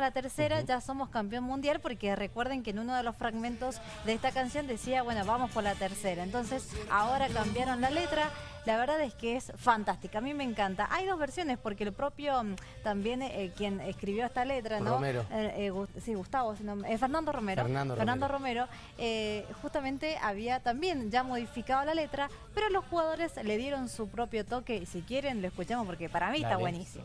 la tercera, ya somos campeón mundial, porque recuerden que en uno de los fragmentos de esta canción decía, bueno, vamos por la tercera. Entonces, ahora cambiaron la letra, la verdad es que es fantástica, a mí me encanta. Hay dos versiones, porque el propio, mm, también eh, quien escribió esta letra, ¿no? Romero. Eh, eh, sí, Gustavo, Fernando Romero. Fernando, Romero, justamente había también ya modificado la letra, pero los jugadores le dieron su propio toque. Si quieren, lo escuchamos porque para mí está buenísima.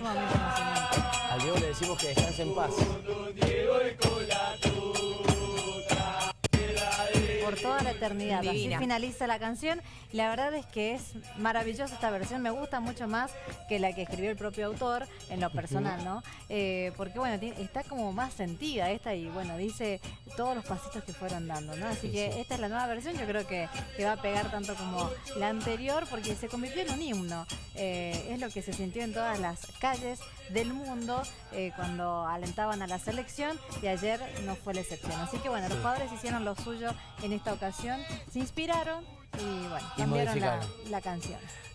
sumamente emocionante. Al Diego le decimos que descanse en paz. Por toda la eternidad. Así finaliza la canción. La verdad es que es maravillosa esta versión. Me gusta mucho más que la que escribió el propio autor en lo personal, ¿no? Eh, porque, bueno, está como más sentida esta y, bueno, dice todos los pasitos que fueron dando, ¿no? Así que esta es la nueva versión. Yo creo que, que, va a pegar tanto como la anterior porque se convirtió en un himno. Eh, es lo que se sintió en todas las calles del mundo eh, cuando alentaban a la selección y ayer no fue la excepción. Así que, bueno, los jugadores hicieron lo suyo en esta ocasión, se inspiraron y bueno, cambiaron la, la canción.